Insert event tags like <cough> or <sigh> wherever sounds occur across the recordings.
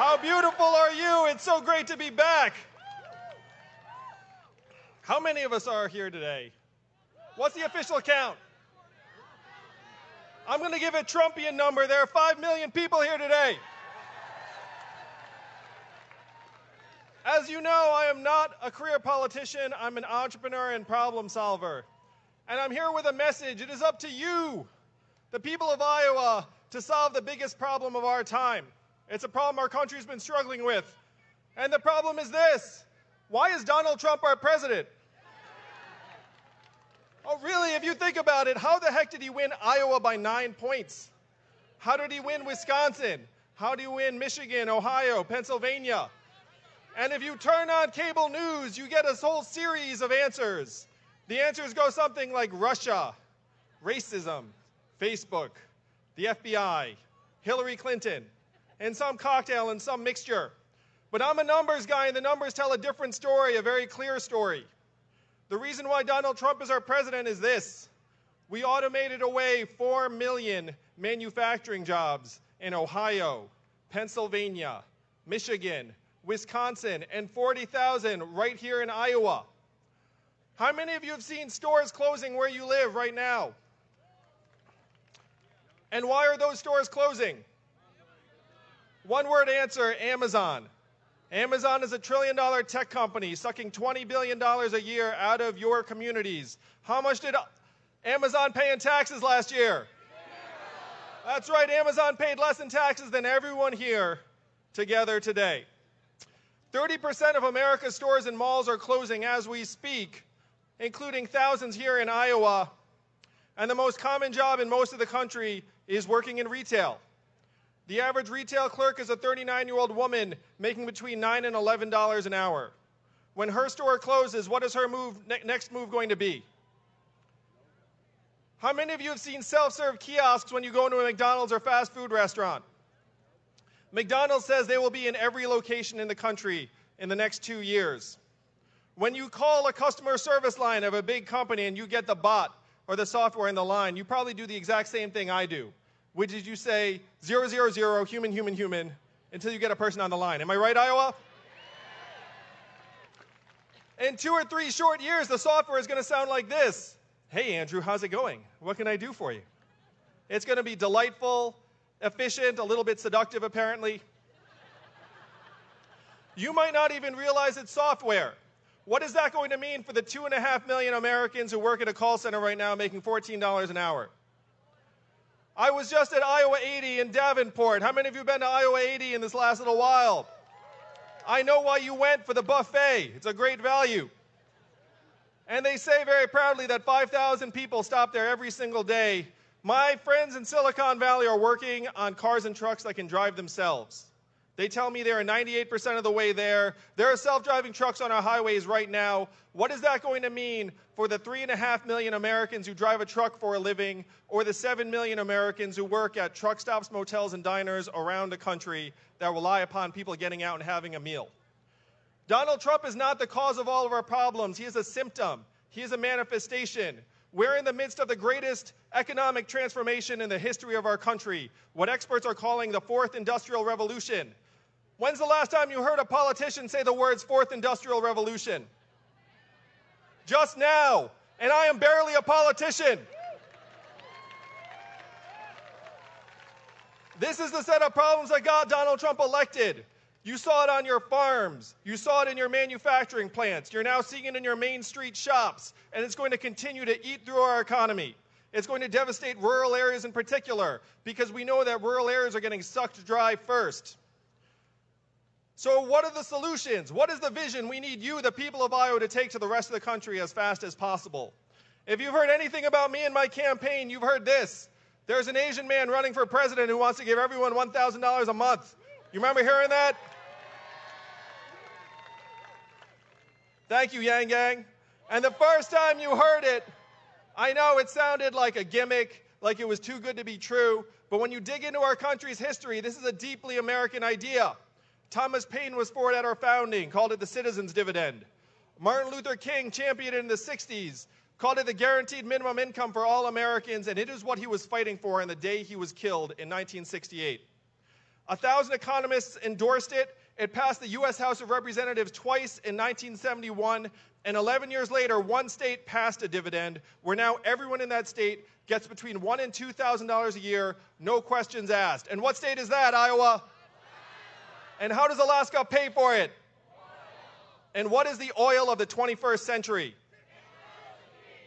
How beautiful are you? It's so great to be back. How many of us are here today? What's the official count? I'm going to give a Trumpian number. There are 5 million people here today. As you know, I am not a career politician. I'm an entrepreneur and problem solver. And I'm here with a message. It is up to you, the people of Iowa, to solve the biggest problem of our time. It's a problem our country's been struggling with. And the problem is this why is Donald Trump our president? Oh, really? If you think about it, how the heck did he win Iowa by nine points? How did he win Wisconsin? How did he win Michigan, Ohio, Pennsylvania? And if you turn on cable news, you get a whole series of answers. The answers go something like Russia, racism, Facebook, the FBI, Hillary Clinton, and some cocktail and some mixture. But I'm a numbers guy, and the numbers tell a different story, a very clear story. The reason why Donald Trump is our president is this we automated away 4 million manufacturing jobs in Ohio, Pennsylvania, Michigan, Wisconsin, and 40,000 right here in Iowa. How many of you have seen stores closing where you live right now? And why are those stores closing? One word answer Amazon. Amazon is a trillion dollar tech company sucking $20 billion a year out of your communities. How much did Amazon pay in taxes last year? That's right, Amazon paid less in taxes than everyone here together today. 30% of America's stores and malls are closing as we speak, including thousands here in Iowa. And the most common job in most of the country is working in retail. The average retail clerk is a 39 year old woman making between 9 and $11 an hour. When her store closes, what is her move, ne- next move going to be? How many of you have seen self serve kiosks when you go into a McDonald's or fast food restaurant? McDonald's says they will be in every location in the country in the next two years. When you call a customer service line of a big company and you get the bot or the software in the line, you probably do the exact same thing I do, which is you say 000, human, human, human, until you get a person on the line. Am I right, Iowa? In two or three short years, the software is going to sound like this Hey, Andrew, how's it going? What can I do for you? It's going to be delightful, efficient, a little bit seductive, apparently. You might not even realize it's software. What is that going to mean for the two and a half million Americans who work at a call center right now making $14 an hour? I was just at Iowa 80 in Davenport. How many of you have been to Iowa 80 in this last little while? I know why you went for the buffet. It's a great value. And they say very proudly that 5,000 people stop there every single day my friends in Silicon Valley are working on cars and trucks that can drive themselves. They tell me they're 98% of the way there. There are self driving trucks on our highways right now. What is that going to mean for the 3.5 million Americans who drive a truck for a living, or the 7 million Americans who work at truck stops, motels, and diners around the country that rely upon people getting out and having a meal? Donald Trump is not the cause of all of our problems, he is a symptom, he is a manifestation. We're in the midst of the greatest economic transformation in the history of our country, what experts are calling the fourth industrial revolution. When's the last time you heard a politician say the words fourth industrial revolution? Just now. And I am barely a politician. This is the set of problems that got Donald Trump elected. You saw it on your farms. You saw it in your manufacturing plants. You're now seeing it in your main street shops. And it's going to continue to eat through our economy. It's going to devastate rural areas in particular because we know that rural areas are getting sucked dry first. So, what are the solutions? What is the vision we need you, the people of Iowa, to take to the rest of the country as fast as possible? If you've heard anything about me and my campaign, you've heard this. There's an Asian man running for president who wants to give everyone $1,000 a month. You remember hearing that? Thank you, Yang Gang. And the first time you heard it, I know it sounded like a gimmick, like it was too good to be true, but when you dig into our country's history, this is a deeply American idea. Thomas Paine was for it at our founding, called it the citizen's dividend. Martin Luther King championed it in the 60s, called it the guaranteed minimum income for all Americans, and it is what he was fighting for on the day he was killed in 1968. A thousand economists endorsed it. It passed the U.S. House of Representatives twice in 1971, and 11 years later, one state passed a dividend where now everyone in that state gets between one and two thousand dollars a year, no questions asked. And what state is that? Iowa. And how does Alaska pay for it? And what is the oil of the 21st century?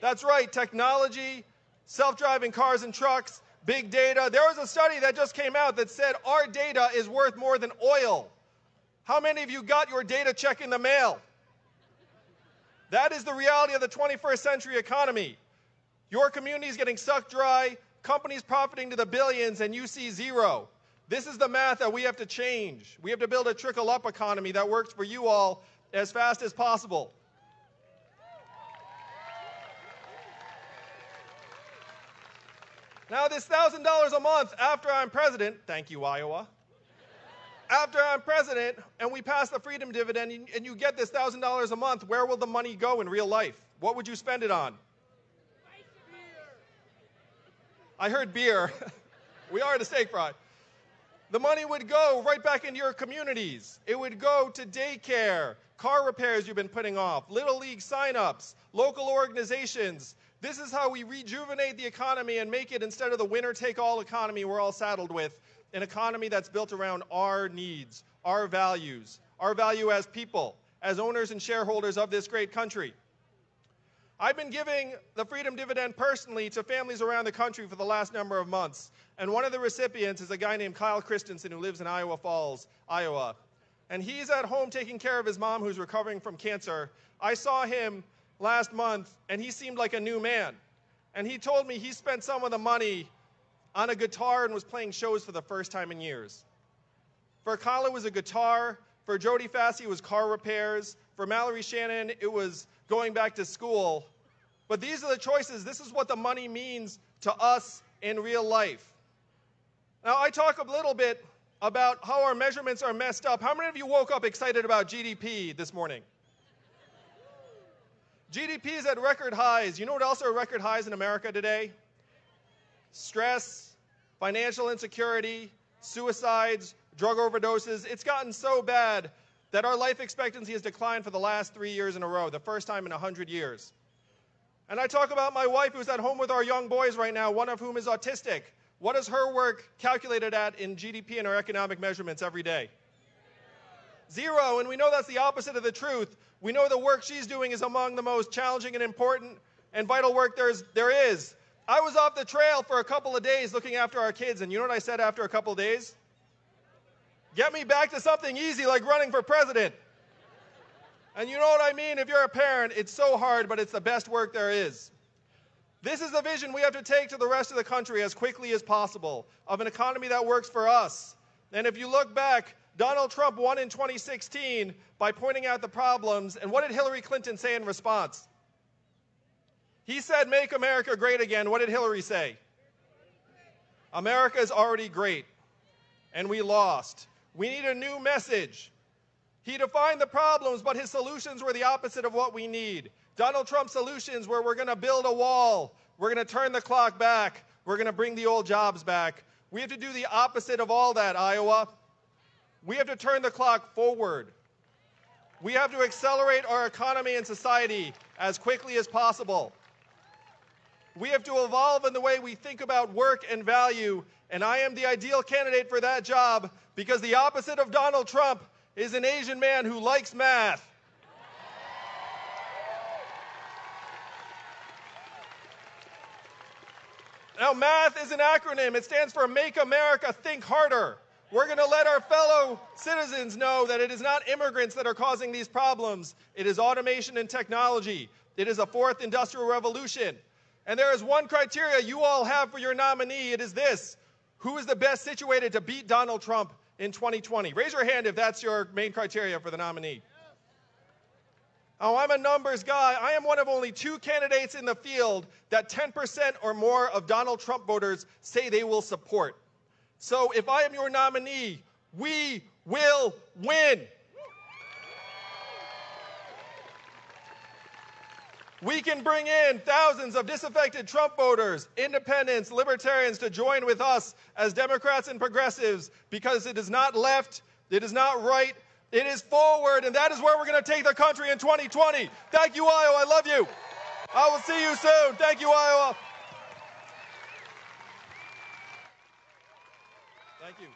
That's right, technology, self driving cars and trucks, big data. There was a study that just came out that said our data is worth more than oil. How many of you got your data check in the mail? That is the reality of the 21st century economy. Your community is getting sucked dry, companies profiting to the billions, and you see zero. This is the math that we have to change. We have to build a trickle up economy that works for you all as fast as possible. Now, this $1,000 a month after I'm president, thank you, Iowa. after I'm president and we pass the freedom dividend and you get this $1,000 a month, where will the money go in real life? What would you spend it on? I heard beer. <laughs> we are at a steak fry. The money would go right back into your communities. It would go to daycare, car repairs you've been putting off, Little League signups, local organizations, this is how we rejuvenate the economy and make it, instead of the winner take all economy we're all saddled with, an economy that's built around our needs, our values, our value as people, as owners and shareholders of this great country. I've been giving the Freedom Dividend personally to families around the country for the last number of months. And one of the recipients is a guy named Kyle Christensen who lives in Iowa Falls, Iowa. And he's at home taking care of his mom who's recovering from cancer. I saw him last month, and he seemed like a new man. And he told me he spent some of the money on a guitar and was playing shows for the first time in years. For Kyle, it was a guitar. For Jody Fassey, it was car repairs. For Mallory Shannon, it was going back to school. But these are the choices. This is what the money means to us in real life. Now, I talk a little bit about how our measurements are messed up. How many of you woke up excited about GDP this morning? GDP is at record highs. You know what else are record highs in America today? Stress, financial insecurity, suicides, drug overdoses. It's gotten so bad that our life expectancy has declined for the last three years in a row, the first time in 100 years. And I talk about my wife who's at home with our young boys right now, one of whom is autistic. What is her work calculated at in GDP and our economic measurements every day? Zero, and we know that's the opposite of the truth. We know the work she's doing is among the most challenging and important and vital work there's, there is. I was off the trail for a couple of days looking after our kids, and you know what I said after a couple of days? Get me back to something easy like running for president. And you know what I mean? If you're a parent, it's so hard, but it's the best work there is. This is the vision we have to take to the rest of the country as quickly as possible of an economy that works for us. And if you look back, Donald Trump won in 2016 by pointing out the problems. And what did Hillary Clinton say in response? He said, Make America great again. What did Hillary say? America is already great, and we lost. We need a new message. He defined the problems, but his solutions were the opposite of what we need. Donald Trump's solutions were we're going to build a wall, we're going to turn the clock back, we're going to bring the old jobs back. We have to do the opposite of all that, Iowa. We have to turn the clock forward. We have to accelerate our economy and society as quickly as possible. We have to evolve in the way we think about work and value, and I am the ideal candidate for that job because the opposite of Donald Trump is an Asian man who likes math. Now, math is an acronym. It stands for Make America Think Harder. We're going to let our fellow citizens know that it is not immigrants that are causing these problems. It is automation and technology. It is a fourth industrial revolution. And there is one criteria you all have for your nominee. It is this Who is the best situated to beat Donald Trump in 2020? Raise your hand if that's your main criteria for the nominee. Oh, I'm a numbers guy. I am one of only two candidates in the field that 10% or more of Donald Trump voters say they will support. So if I am your nominee, we will win. We can bring in thousands of disaffected Trump voters, independents, libertarians to join with us as Democrats and progressives because it is not left, it is not right, it is forward, and that is where we're going to take the country in 2020. Thank you, Iowa. I love you. I will see you soon. Thank you, Iowa. Thank you.